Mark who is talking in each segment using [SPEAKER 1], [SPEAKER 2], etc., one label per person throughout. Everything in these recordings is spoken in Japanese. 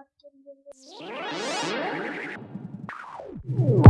[SPEAKER 1] 終わです。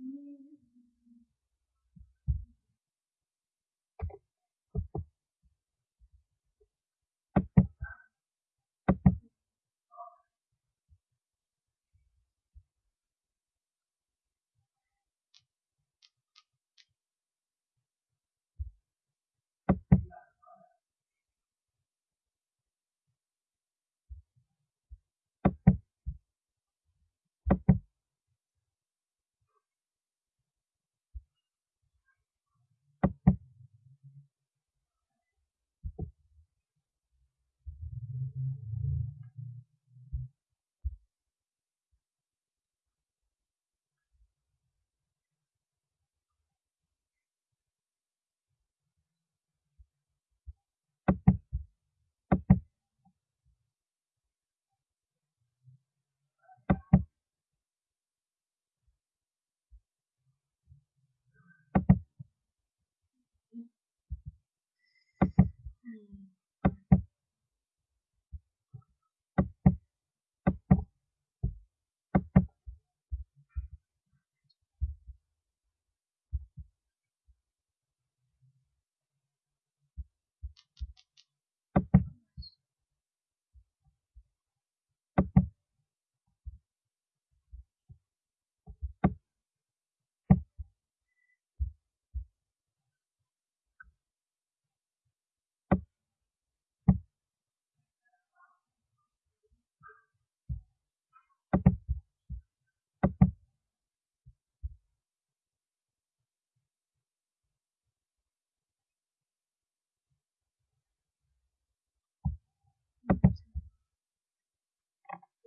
[SPEAKER 1] me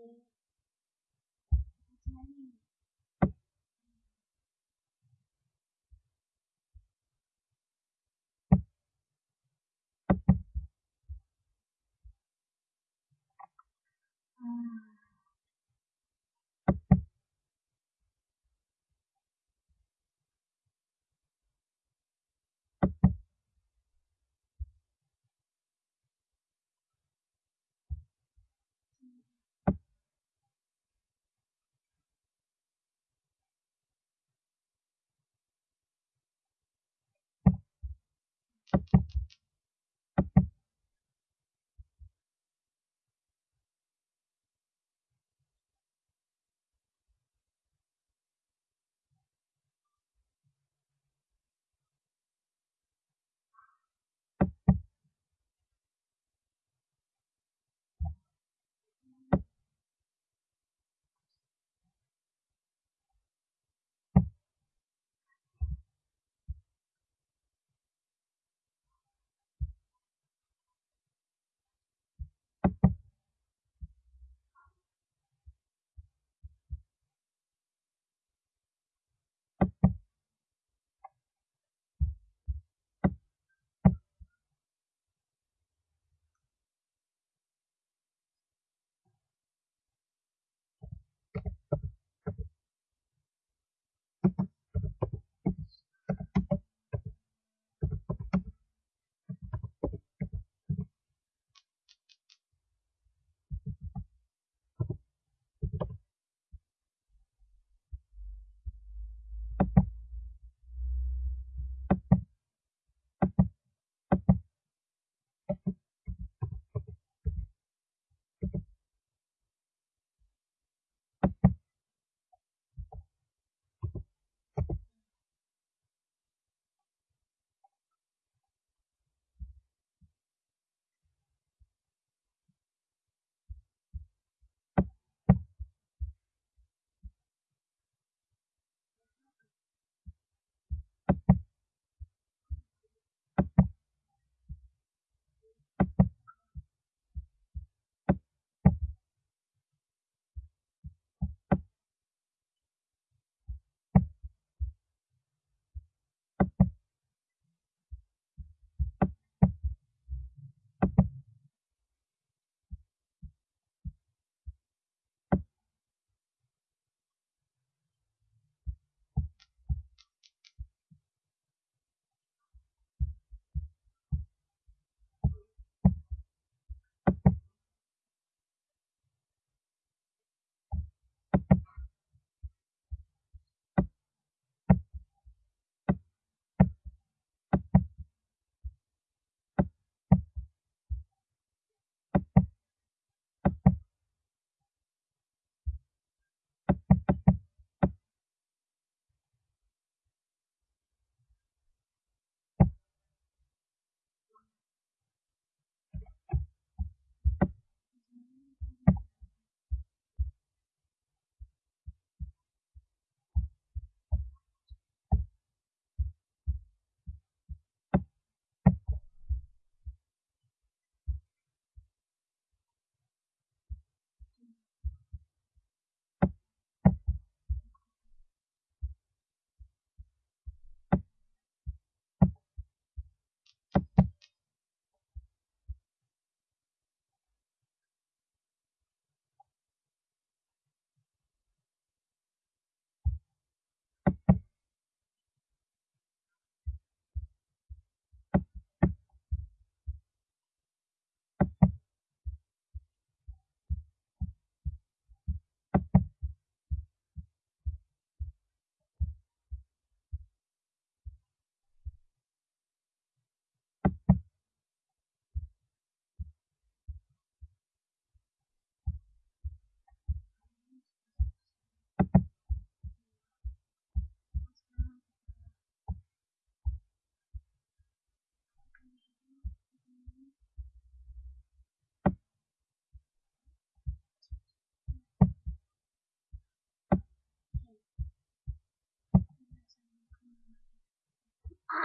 [SPEAKER 1] 嗯。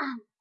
[SPEAKER 1] man